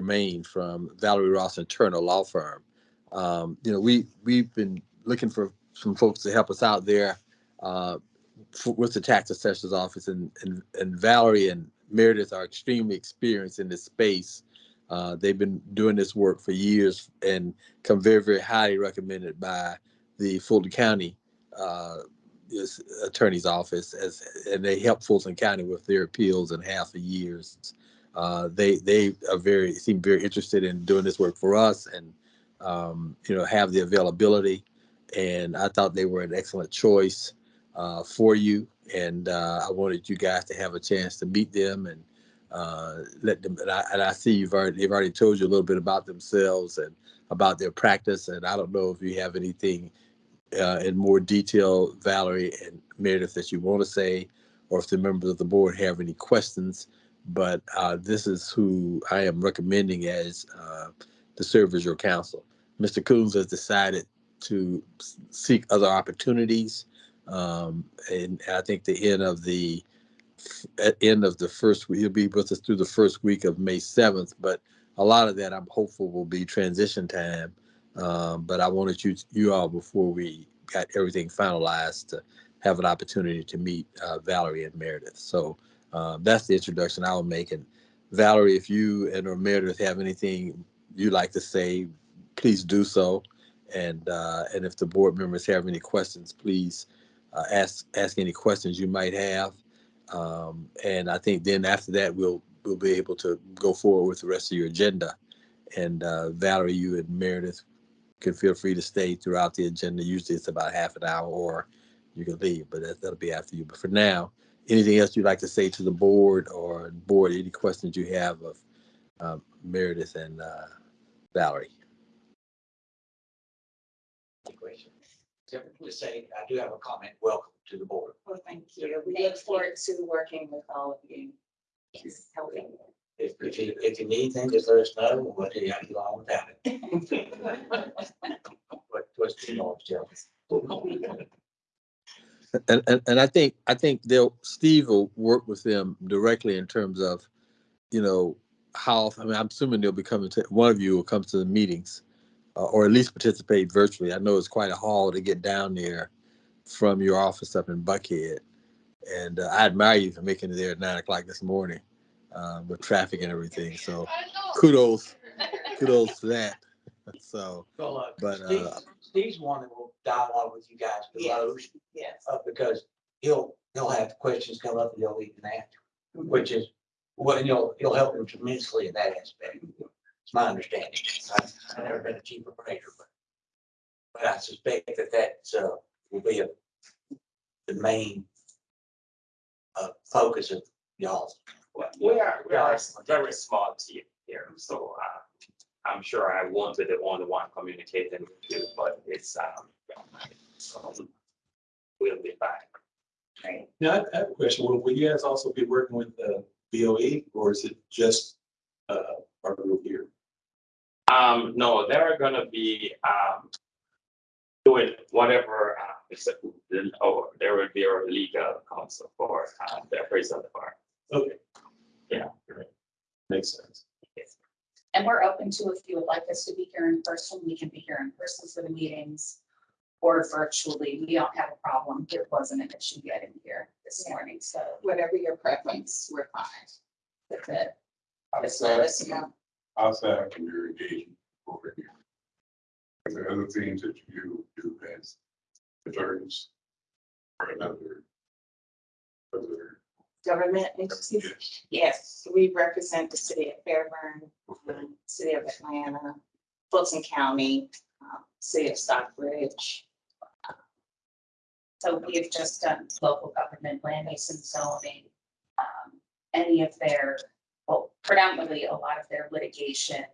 Maine from Valerie Ross and Turner Law Firm. Um, you know, we we've been looking for some folks to help us out there uh, f- with the tax assessor's office, and, and and Valerie and Meredith are extremely experienced in this space. Uh, they've been doing this work for years and come very very highly recommended by the Fulton County uh, attorney's office as and they help Fulton County with their appeals and half a years. Uh, they they are very seem very interested in doing this work for us and um, you know have the availability. And I thought they were an excellent choice uh, for you. And uh, I wanted you guys to have a chance to meet them and uh, let them. And I, and I see you've already they've already told you a little bit about themselves and about their practice. And I don't know if you have anything uh, in more detail, Valerie and Meredith, that you want to say, or if the members of the board have any questions. But uh, this is who I am recommending as uh, to serve as your counsel. Mr. Coons has decided to seek other opportunities. Um, and I think the end of the at end of the first week, he'll be with us through the first week of May 7th. But a lot of that I'm hopeful will be transition time. Um, but I wanted you you all before we got everything finalized to have an opportunity to meet uh, Valerie and Meredith. So uh, that's the introduction I will make. And Valerie, if you and or Meredith have anything you'd like to say, please do so. And uh, and if the board members have any questions, please uh, ask ask any questions you might have. Um, and I think then after that we'll we'll be able to go forward with the rest of your agenda. And uh, Valerie, you and Meredith can feel free to stay throughout the agenda. Usually it's about half an hour or you can leave, but that, that'll be after you. But for now, anything else you'd like to say to the board or board, any questions you have of um, Meredith and uh, Valerie? question. Just say, I do have a comment. Welcome to the board. Well, thank you. We look forward to working with all of you. Yes, helping. If, if you, if you need anything, just let us know. We'll tell you how to get along without it. What, what's the noise, Joe? And, and, and I think, I think they'll, Steve will work with them directly in terms of, you know, how, I mean, I'm assuming they'll be coming to, one of you will come to the meetings uh, or at least participate virtually. I know it's quite a haul to get down there from your office up in Buckhead. And uh, I admire you for making it there at nine o'clock this morning uh, with traffic and everything. So kudos, kudos to that. So, But, uh, Steve- Steve's one that will dialogue with you guys below, Yes. uh, because he'll, he'll have questions come up and he'll leave them after, which is, well, and you'll, you'll help him tremendously in that aspect. It's my understanding. I've, I've never been a chief operator, but, but I suspect that that, uh, will be a, the main uh, focus of y'all's. Well, We are, we are a very small team here, so uh, I'm sure I won't be the only one communicating with you, but it's, um, um, we'll be back. Great. Yeah, I have a question. Will, will you guys also be working with the BOE or is it just, uh, our group here? Um, no, they're gonna be, um, doing whatever, uh, it's, a- or there will be a legal counsel for, uh, the appraisal department. Okay. Yeah. Makes sense. And we're open to if you would like us to be here in person, we can be here in person for the meetings. Or virtually, we don't have a problem. It wasn't an issue getting here this morning, so whatever your preference, we're fine. that's it. Just let us know. outside from your engagement over here. Are there other things that you do as attorneys? Or another? Other, Government yes, we represent the city of Fairburn, um, city of Atlanta, Fulton County, um, city of Stockbridge. So we've just done local government, land use and zoning. um, Any of their, well, predominantly a lot of their litigation,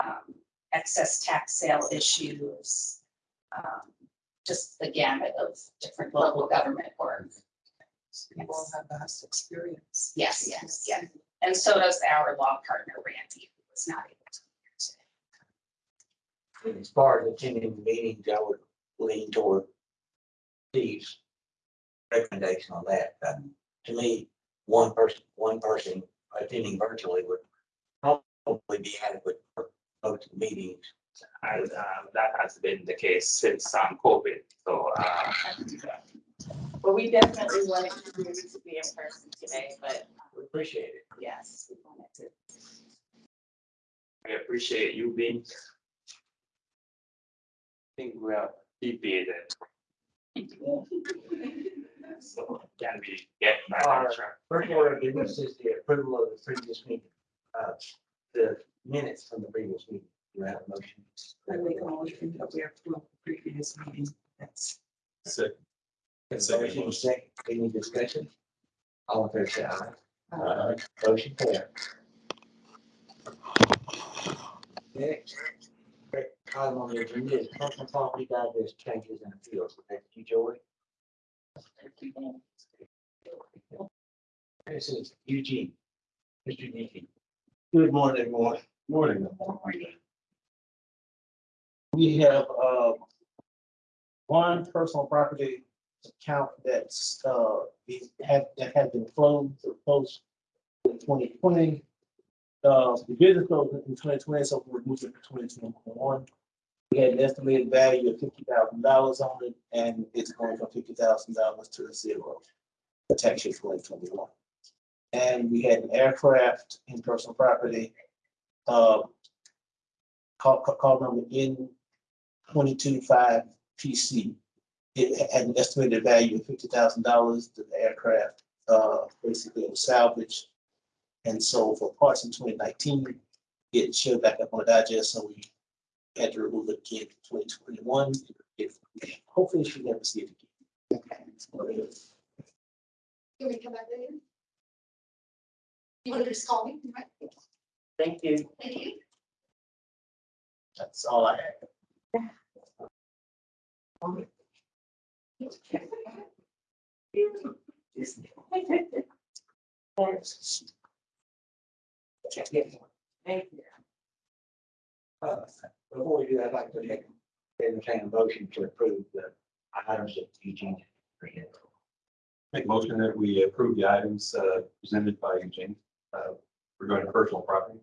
um, excess tax sale issues. um, Just the gamut of different local government work. People have vast experience. Yes, yes, yes. And so does our law partner Randy, who was not able to. be here today. As far as attending meetings, I would lean toward Steve's recommendation on that. Uh, To me, one person, one person attending virtually would probably be adequate for most meetings. I, um, that has been the case since, um, COVID, so, uh, But we definitely wanted to be to be in person today, but We appreciate it. yes, we wanted to. I appreciate you being. I think we are deviated. So can we get back on track? First order of business is the approval of the previous meeting, uh, the minutes from the previous meeting. Do you have a motion? I make a motion that we approve the previous meeting. That's Second. Motion second, any discussion? All in favor, say aye. Uh, Motion carried. Next, great item on the agenda is personal property digest changes and appeals. Thank you, Joey. This is Eugene. Mr. Eugene. Good morning, everyone. Morning. We have, uh, one personal property account that's, uh, that has been closed, or closed in twenty twenty. Uh, the business closed in twenty twenty, so we're moving to twenty twenty-one. We had an estimated value of fifty thousand dollars on it, and it's going from fifty thousand dollars to zero. for tax year twenty twenty-one. And we had an aircraft in personal property, uh, call, call- number N twenty-two five PC. It had an estimated value of fifty thousand dollars. The aircraft, uh, basically was salvaged. And so for parts in twenty nineteen, it showed back up on the digest, so we had to remove it again in twenty twenty-one. If, hopefully she never see it again. Okay. Can we come back later? You want to just call me? right? Thank you. Thank you. That's all I have. Thank you. Uh, Before we do that, I'd like to take, entertain a motion to approve the items that Eugene. presented. Make motion that we approve the items, uh, presented by Eugene, uh, regarding personal property.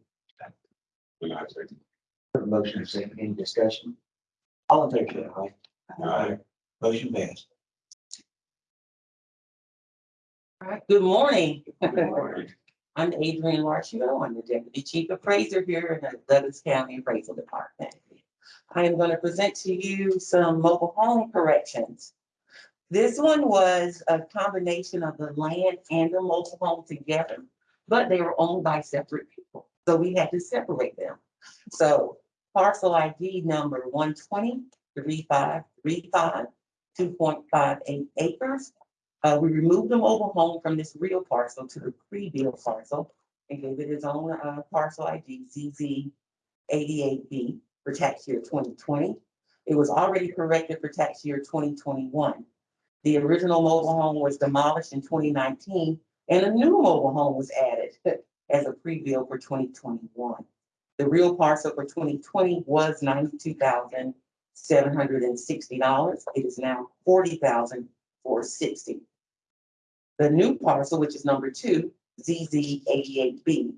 Motion is second, any discussion? All in favor, say aye. Aye. Motion passed. All right, good morning. I'm Adrian Larchio. I'm the Deputy Chief Appraiser here in the Douglas County Appraisal Department. I am going to present to you some mobile home corrections. This one was a combination of the land and the mobile home together, but they were owned by separate people. So we had to separate them. So parcel ID number one twenty three five three five, two point five eight acres. Uh, we removed the mobile home from this real parcel to the pre-built parcel and gave it its own, uh, parcel ID, ZZ eighty-eight B for tax year twenty twenty. It was already corrected for tax year twenty twenty-one. The original mobile home was demolished in twenty nineteen and a new mobile home was added as a pre-built for twenty twenty-one. The real parcel for twenty twenty was ninety-two thousand seven hundred and sixty dollars. It is now forty thousand four sixty. The new parcel, which is number two, ZZ eighty-eight B,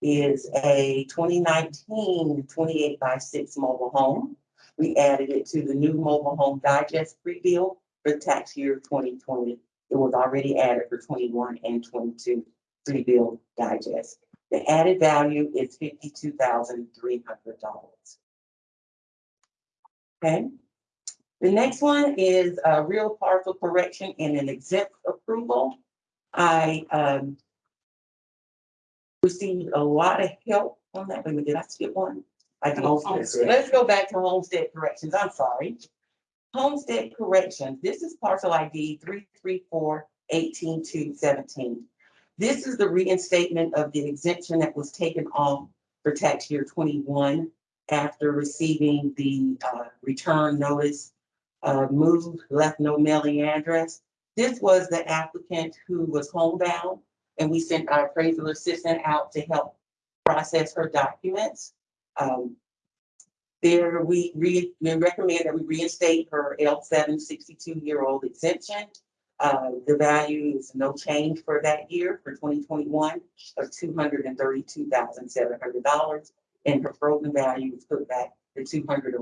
is a 2019 28 by six mobile home. We added it to the new mobile home digest pre-bill for tax year twenty twenty. It was already added for twenty-one and twenty-two pre-bill digest. The added value is fifty-two thousand three hundred dollars. Okay. The next one is a real parcel correction and an exempt approval. I um received a lot of help on that. Wait a minute, did I skip one? I did. Homestead. Let's go back to homestead corrections. I'm sorry. Homestead corrections. This is parcel ID three three four eighteen two seventeen. This is the reinstatement of the exemption that was taken off for tax year twenty-one after receiving the uh return notice uh, moved, left no mailing address. This was the applicant who was homebound, and we sent our appraisal assistant out to help process her documents. Um, there, we re, we recommend that we reinstate her L seven sixty-two year old exemption. Uh, the value is no change for that year for twenty twenty-one of two hundred and her frozen value is put back to two hundred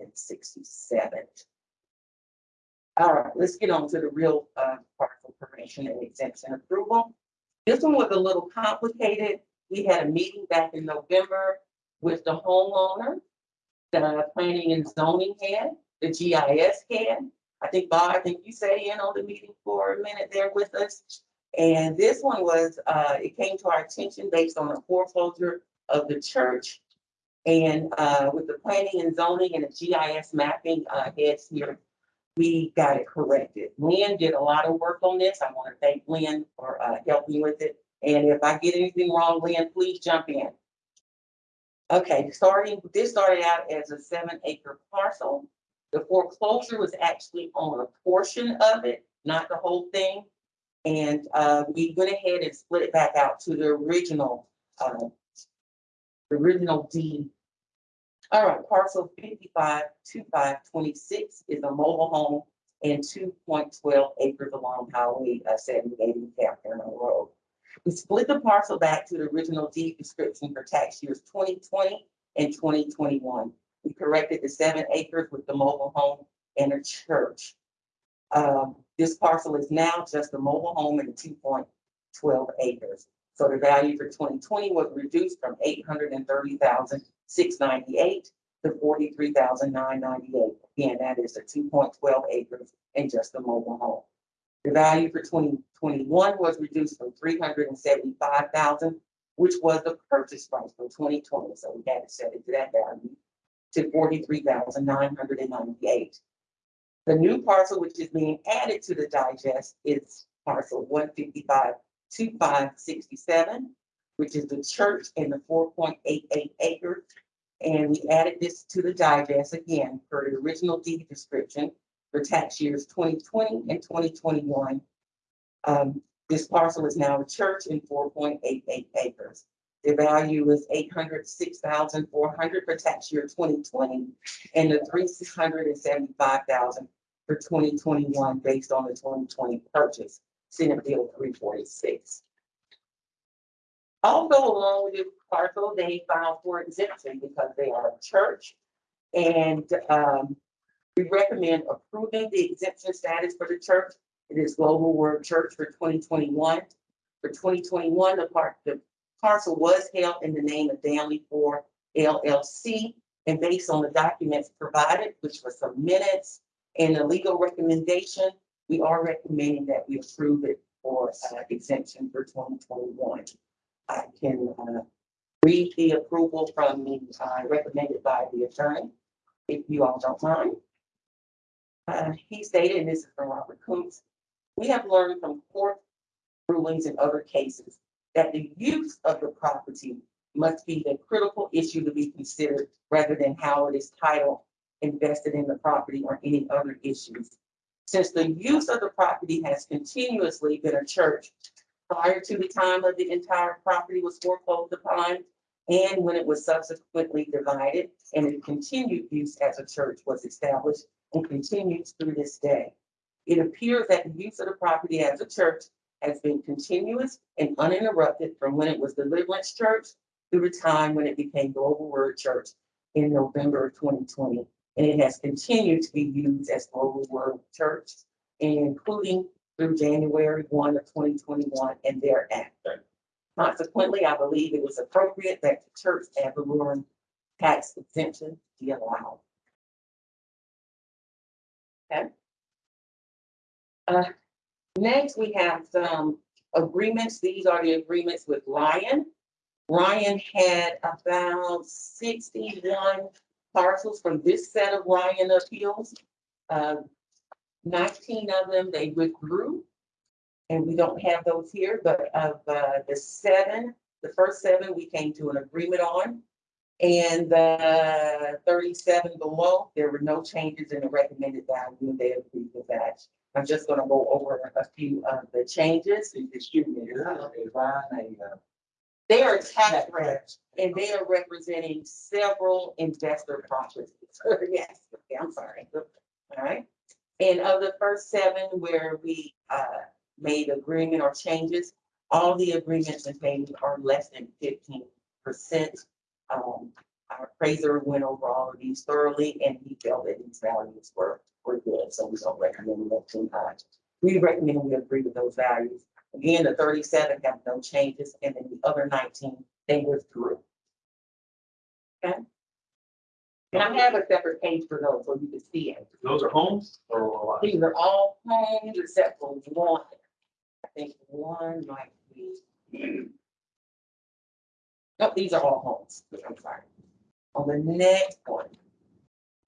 and sixty-seven. All right, let's get on to the real uh parcel permission and exemption approval. This one was a little complicated. We had a meeting back in November with the homeowner. The planning and zoning had, the GIS had. I think Bob, I think you sat in on the meeting for a minute there with us. And this one was, uh, it came to our attention based on a foreclosure of the church. And, uh, with the planning and zoning and the GIS mapping, uh, heads here, we got it corrected. Lynn did a lot of work on this. I want to thank Lynn for, uh, helping with it. And if I get anything wrong, Lynn, please jump in. Okay, starting, this started out as a seven acre parcel. The foreclosure was actually on a portion of it, not the whole thing. And, uh, we went ahead and split it back out to the original, uh, original deed. All right, parcel fifty-five, two five twenty-six is a mobile home and two point twelve acres along Highway uh, seventy-eight in Catherine Road. We split the parcel back to the original deed description for tax years twenty twenty and twenty twenty-one. We corrected the seven acres with the mobile home and a church. Um, this parcel is now just a mobile home and two point twelve acres. So the value for twenty twenty was reduced from 830,698 to forty-three thousand nine ninety-eight. Again, that is a two point twelve acres and just a mobile home. The value for twenty twenty-one was reduced from three hundred and seventy-five thousand, which was the purchase price for twenty twenty, so we had to set it to that value, to forty-three thousand nine hundred and ninety-eight. The new parcel, which is being added to the digest, is parcel one fifty-five, two five sixty-seven, which is the church and the four point eight eight acres. And we added this to the digest again per the original deed description for tax years twenty twenty and twenty twenty-one. Um, this parcel is now a church eight eight acres. The value is eight hundred six thousand four hundred for tax year twenty twenty and the three hundred and seventy-five thousand for twenty twenty-one based on the twenty twenty purchase, Senate Bill three forty-six. Also along with the parcel, they filed for exemption because they are a church. And, um, we recommend approving the exemption status for the church. It is Global Word Church for twenty twenty-one. For twenty twenty-one, the part, the parcel was held in the name of Danley Four LLC. And based on the documents provided, which were some minutes and a legal recommendation, we are recommending that we approve it for uh, exemption for twenty twenty-one. I can uh, read the approval from the, uh, recommended by the attorney, if you all don't mind. Uh, he stated, and this is from Robert Coombs, we have learned from court rulings and other cases that the use of the property must be the critical issue to be considered rather than how it is titled, invested in the property or any other issues. Since the use of the property has continuously been a church prior to the time of the entire property was foreclosed upon and when it was subsequently divided and its continued use as a church was established and continues through this day. It appears that the use of the property as a church has been continuous and uninterrupted from when it was Deliverance Church through the time when it became Global Word Church in November of twenty twenty. And it has continued to be used as Global Word Church, including through January one of twenty twenty-one and thereafter. Consequently, I believe it was appropriate that the church ad valorem tax exemption be allowed. Okay. Uh, next, we have some agreements. These are the agreements with Ryan. Ryan had about sixty-one parcels from this set of Ryan appeals. Uh, nineteen of them they withdrew. And we don't have those here, but of uh, the seven, the first seven, we came to an agreement on. And the thirty-seven below, there were no changes in the recommended value, they agreed with that. I'm just gonna go over a few of the changes. Excuse me, is that a They are tax reps, and they are representing several investor properties. Yes, okay, I'm sorry. All right. And of the first seven where we uh made agreement or changes, all the agreements and changes are less than fifteen percent. Um, our appraiser went over all of these thoroughly and he felt that these values were were good, so we don't recommend them too high. We recommend we agree with those values. Again, the thirty-seven have no changes and then the other nineteen, they withdrew. Okay? And I have a separate page for those, so you can see it. Those are homes or what? These are all homes except for one. I think one might be. No, these are all homes. I'm sorry. On the next one.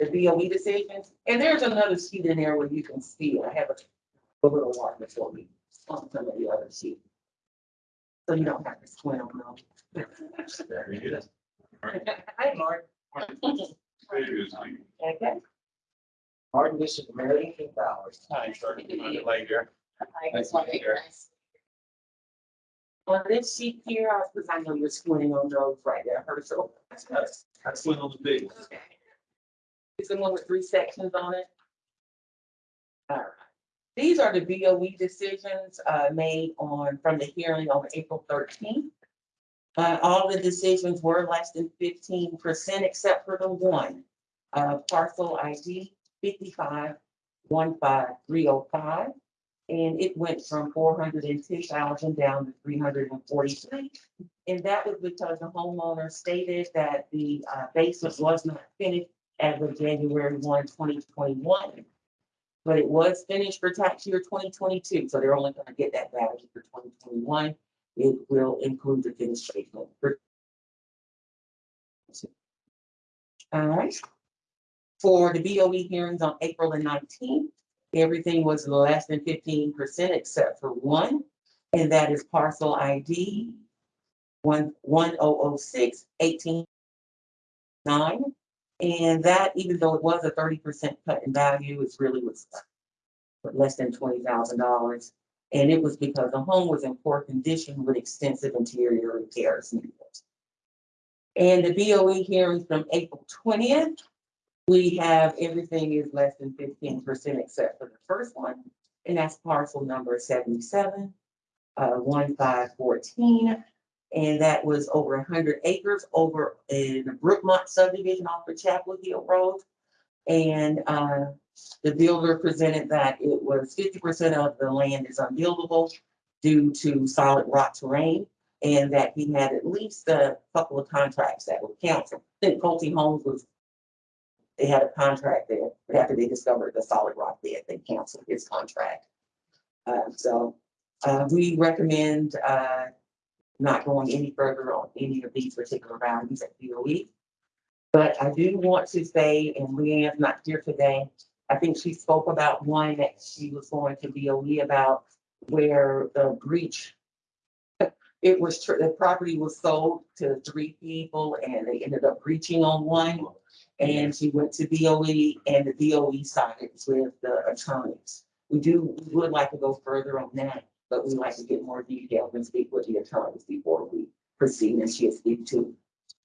The BOE decisions, and there's another sheet in there where you can see, it. I have a little marker for me on some of the other sheets. So you don't have to squint on them. Very good. Hi, Mark. Previous thing. Okay. Martin, this is Mary King Bowers. Hi, sorry, I'm later. Nice to meet you. On this sheet here, because I know you're squinting on those right there, Herschel. That's one of the big ones. Okay. It's the one with three sections on it. All right. These are the BOE decisions uh, made on, from the hearing on April thirteenth. Uh, all the decisions were less than fifteen percent except for the one. Uh, parcel ID fifty-five one five three oh five. And it went from four hundred and two thousand down to three hundred and forty-three. And that was because the homeowner stated that the uh, basement was not finished as of January 1, 2021. But it was finished for tax year twenty twenty-two, so they're only gonna get that value for twenty twenty-one. It will include the finished for- All right. For the BOE hearings on April the nineteenth, everything was less than fifteen percent except for one, and that is parcel ID one, one oh oh six eighteen nine. And that, even though it was a thirty percent cut in value, it's really was less than twenty thousand dollars. And it was because the home was in poor condition with extensive interior repairs needed. And the BOE hearings from April twentieth, we have everything is less than fifteen percent except for the first one. And that's parcel number seventy-seven, uh, one five fourteen. And that was over hundred acres over in the Brookmont subdivision off of Chapel Hill Road. And, uh, the builder presented that it was fifty percent of the land is unbuildable due to solid rock terrain. And that he had at least a couple of contracts that were canceled. I think Colty Homes was, they had a contract there, but after they discovered the solid rock bed, they canceled his contract. Uh, so, uh, we recommend, uh, not going any further on any of these particular values at BOE. But I do want to say, and Leanne's not here today, I think she spoke about one that she was going to BOE about where the breach. It was, the property was sold to three people and they ended up breaching on one. And she went to BOE and the BOE sided with the attorneys. We do, we would like to go further on that, but we'd like to get more details and speak with the attorneys before we proceed and she'll speak to.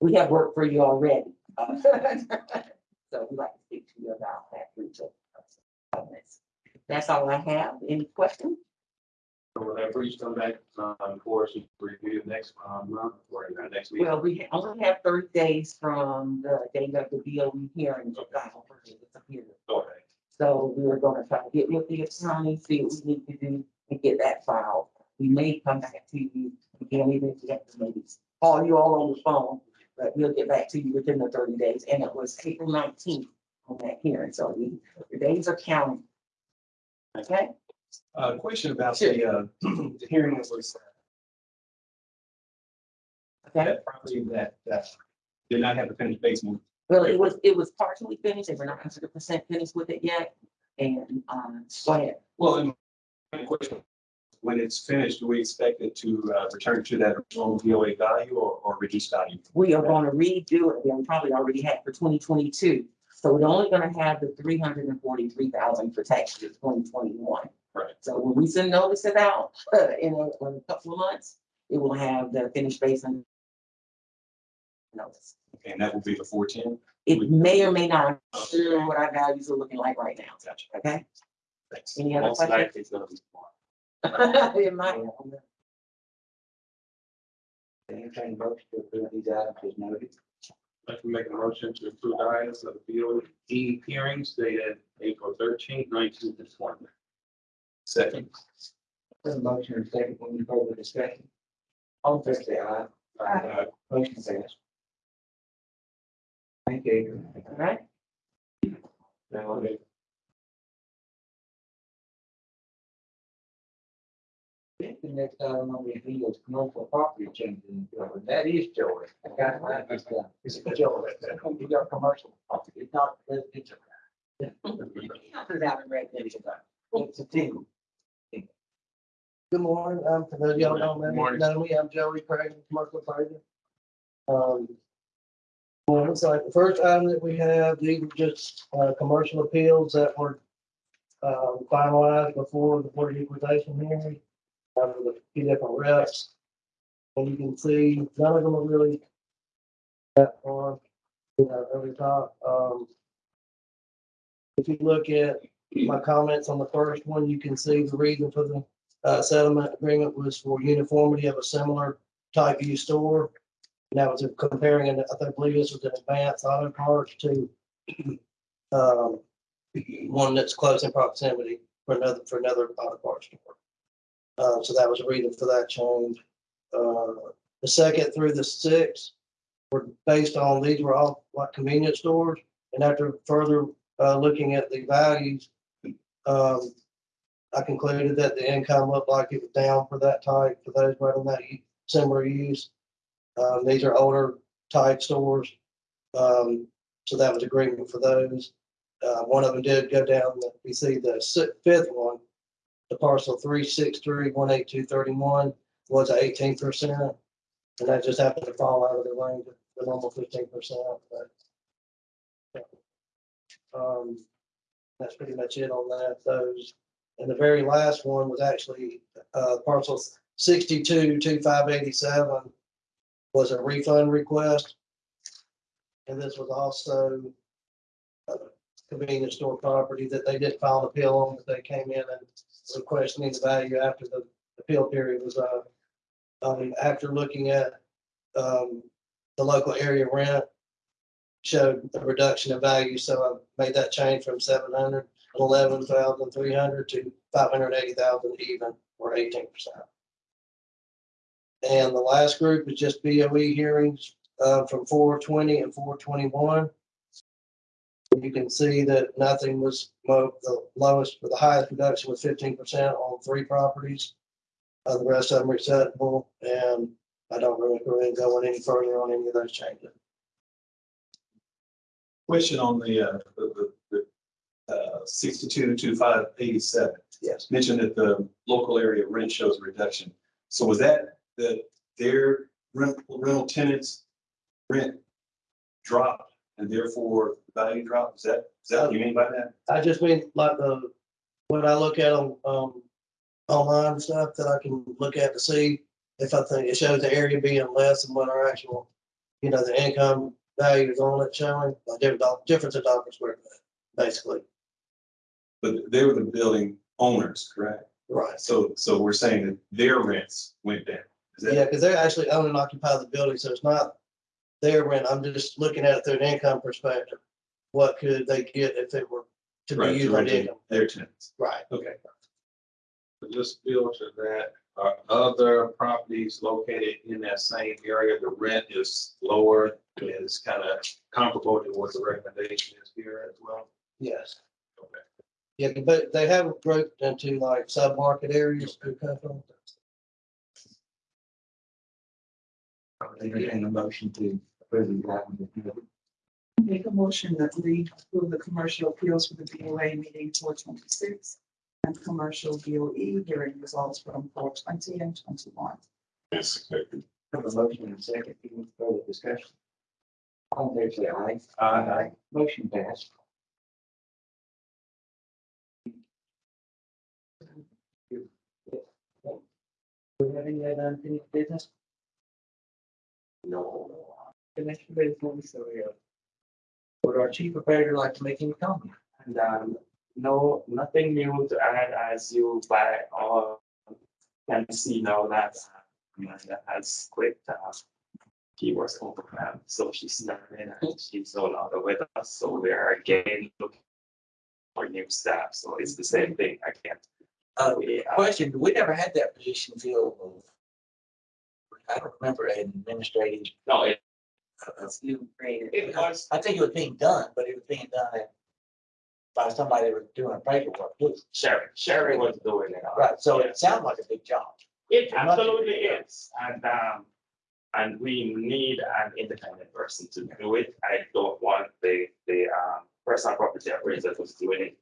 We have work for you already. uh, So we'd like to speak to you about that breach of covenants. That's all I have. Any questions? So will that breach come back, um, for us to review next, um, month or in our next meeting? Well, we only have thirty days from the date of the BOE hearing to file for the appeal. Okay. So we are gonna try to get with the attorney, see what we need to do and get that filed. We may come back to you again, even if we have to maybe call you all on the phone, but we'll get back to you within the thirty days. And it was April nineteenth on that hearing, so we, the days are counting. Okay? Uh, question about the, uh, the hearing that was, Okay. that property that, that did not have a finished basement. Well, it was, it was partially finished. They were not hundred percent finished with it yet. And, um, ahead. Well, and question, when it's finished, do we expect it to, uh, return to that original VOA value or, or reduced value? We are gonna redo it. We probably already had for twenty twenty-two. So we're only gonna have the three hundred and forty-three thousand for tax year twenty twenty-one. Right. So when we send notices out uh, in a, in a couple of months, it will have the finished basin. Notice. Okay, And that will be the four ten? It may or may not, I'm sure what our values are looking like right now. Gotcha. Okay? Any other Most questions? likely it's gonna be small. It might. Entertain motion to approve these items as noted. I can make a motion to approve the items of the BOE hearings dated April thirteenth, nineteen to twenty. Second. There's a motion and a second, any further discussion? All in favor, say aye. Aye. Motion passed. Thank you. Adrian. All right, Now, the next item on the agenda is commercial property changes, and that is Joey. I got my, it's, uh, it's Joey, you got commercial property, it's not residential. put it out in red. It's a team. Good morning, um, for those of y'all don't know me, morning. know me, I'm Joey Craig, commercial appraiser. Um. Well, it's like the first item that we have, these are just, uh, commercial appeals that were. Um, finalized before the board of equalization hearing, with a few different reps. And you can see, none of them are really. That far, you know, over the top, um. If you look at my comments on the first one, you can see the reason for the uh, settlement agreement was for uniformity of a similar type use store. And that was comparing, and I think, believe this was an Advance Auto Parts to um, one that's close in proximity for another, for another auto parts store. Uh, so that was a reason for that change. Uh, the second through the sixth were based on, these were all like convenience stores. And after further, uh, looking at the values, um, I concluded that the income looked like it was down for that type, for those running that similar use. Um, these are older type stores. Um, so that was agreement for those. Uh, one of them did go down, you see the fifth one, the parcel three six three one eight two thirty-one was eighteen percent. And that just happened to fall out of the range of the normal fifteen percent, but. Um, that's pretty much it on that, those. And the very last one was actually, uh, parcel sixty-two, two, five eighty-seven was a refund request. And this was also a convenience store property that they did file an appeal on, but they came in and questioning the value after the appeal period was up. Um, after looking at, um, the local area rent showed a reduction in value, so I made that change from seven hundred eleven thousand three hundred to five hundred eighty thousand even, or eighteen percent. And the last group is just BOE hearings, uh, from four twenty and four twenty-one. You can see that nothing was, the lowest, or the highest production was fifteen percent on three properties. Uh, the rest of them are acceptable, and I don't really, really go any further on any of those changes. Question on the, uh, the, the, the, uh, sixty-two, two, five, eighty-seven. Yes. Mentioned that the local area rent shows a reduction. So was that, that their rent, rental tenants rent dropped and therefore the value drop? Is that, is that what you mean by that? I just mean like the, when I look at them, um, online and stuff that I can look at to see if I think it shows the area being less than what our actual, you know, the income value is on it showing, like different, doll- difference of dollars square foot, basically. But they were the building owners, correct? Right. So, so we're saying that their rents went down. Is that? Yeah, because they're actually own and occupy the building, so it's not their rent. I'm just looking at it through an income perspective. What could they get if it were to be Right, used to on rent to income? their tenants. Right. Okay. Just build to that, are other properties located in that same area, the rent is lower, is kind of comparable to what the recommendation is here as well? Yes. Okay. Yeah, but they have it grouped into like sub-market areas to come from. Entertain a motion to approve these items. Make a motion that we approve the commercial appeals for the BOA meeting four twenty-six and commercial BOE hearing results from four twenty and twenty-one. Yes, second. Have a motion and a second, any further discussion? All in favor, say aye. Aye. Motion passed. Do we have any other unfinished business? No. Commissioner business, so, uh, would our chief operator like to make any comment? And um, No, nothing new to add as you by all can see now that uh, Amanda has quit. uh, She was overwhelmed, so she's starting and she's no longer with us, so we are again looking for new staff, so it's the same thing again. Uh, We, uh, question, we never had that position filled. I don't remember an administrative. No, it, uh, You created. it was, I think it was being done, but it was being done at- by somebody that was doing paperwork. too. Sherry, Sherry was doing it. all. Right, so it sounded like a big job. It absolutely is, and, um, and we need an independent person to do it. I don't want the, the, um, personal property appraiser who's doing it.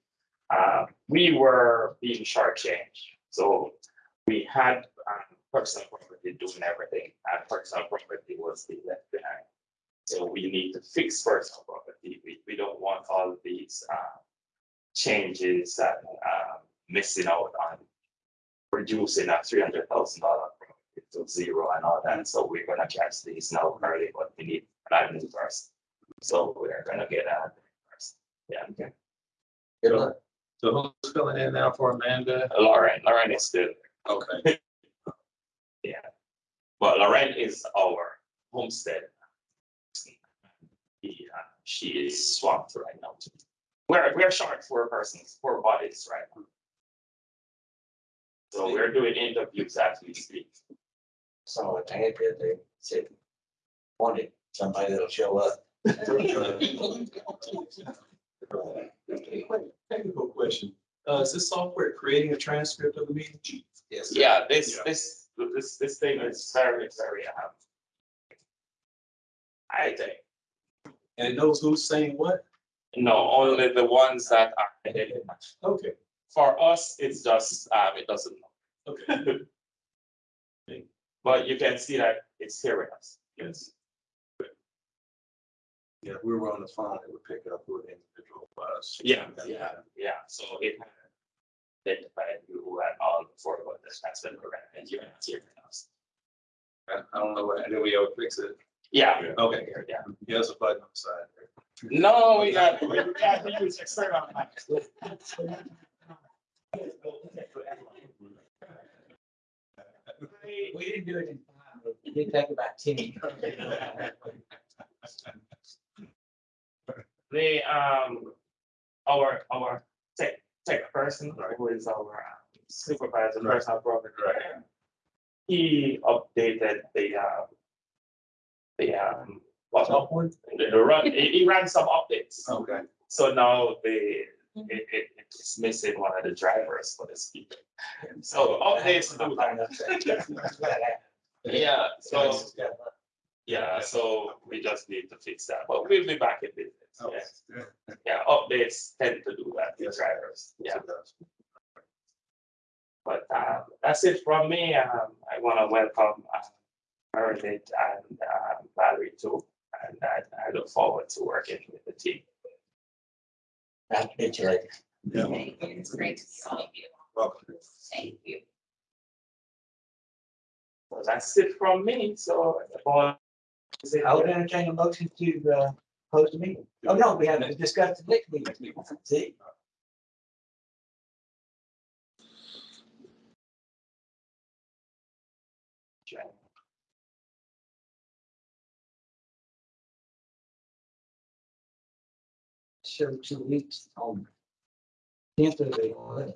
Uh, we were being shortchanged, so we had, um, personal property doing everything, and personal property was being left behind. So we need to fix personal property. We, we don't want all these, uh, changes and, um, missing out on reducing that three hundred thousand dollar to zero and all that, so we're gonna catch these now early, but we need an admin first. So we're gonna get an admin first, yeah, okay. Good luck. So who's filling in now for Amanda? Lauren, Lauren is still, Okay. yeah, but Lauren is our homestead. He, uh, She is swamped right now. We're, we're short four persons, four bodies right now. So we're doing interviews as we speak. So I they had, there, they said, wanted somebody that'll show up. Technical question. Uh, is this software creating a transcript of the meeting? Yes. Yeah, this, Yeah. this, this, this thing is very, very, um. I think, And it knows who's saying what? no, only the ones that are identified. Okay, For us, it's just, um, it doesn't know. okay. But you can see that it's hearing us, yes. Yeah, if we were on the phone, it would pick up who the individual was. Yeah, yeah, yeah, so it identified you and all four of us, that's been programmed, and you're not hearing us. I I don't know, what- and then we all fix it. Yeah. Okay. Yeah. He has a button on the side. No, we got, we got to use external. mics. We we didn't do it in time, but it did take about ten. The, um, our, our tech, tech person, who is our uh, supervisor, Right. personal property. He updated the, uh, the, um, what, the, the run, he, he ran some updates. Okay. So now the, it, it, it's missing one of the drivers for the speaker. So updates do that. Yeah, so, yeah, so we just need to fix that, but we'll be back in business, yeah. Yeah, updates tend to do that, the drivers, yeah. But uh, that's it from me. Um, I want to welcome uh, Meredith and uh, Valerie too. And I, I look forward to working with the team. Nice to meet you later. Thank you. It's great to see all of you. Welcome. Thank you. So that's it from me. So. is it- I would entertain a motion to, uh, close the meeting. Oh, no, we haven't discussed the next meeting. See? Show two weeks on. Tenth of the eleventh.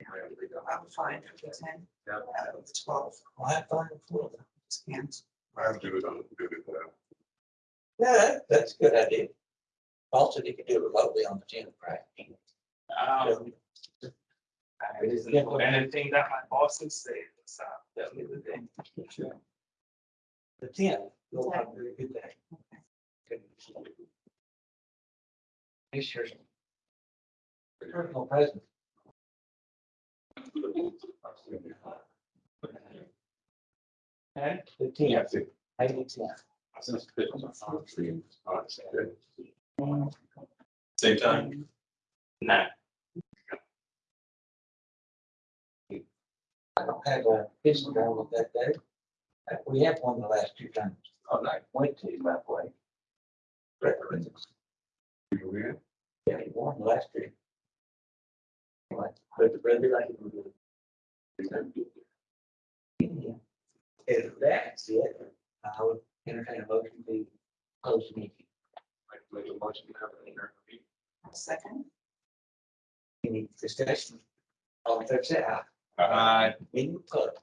those three. I'm fine for the ten. Yeah. Uh, Twelve. Well, I find it full. Scans. I do it on, do it, uh, Yeah, that's a good idea. Also, you could do it remotely on the tenth, right? Um, I didn't know anything that my bosses say, so tell me the thing. The tenth, You'll have a very good day. Good. This year's personal present. Okay, fifteen, Yeah, I think. maybe ten. Since it was on our screen, uh, good. Same time? Nah, I don't have a physical one with that day. Uh, We have one the last two times. Oh, I went to that way. Reference. You win. Yeah, he won last year. But the brother like. Yeah. If that's it, I would entertain a motion to close the meeting. Like, make motion to have an interview. Second. Any discussion? All in favor, say aye. Aye. Meeting closed.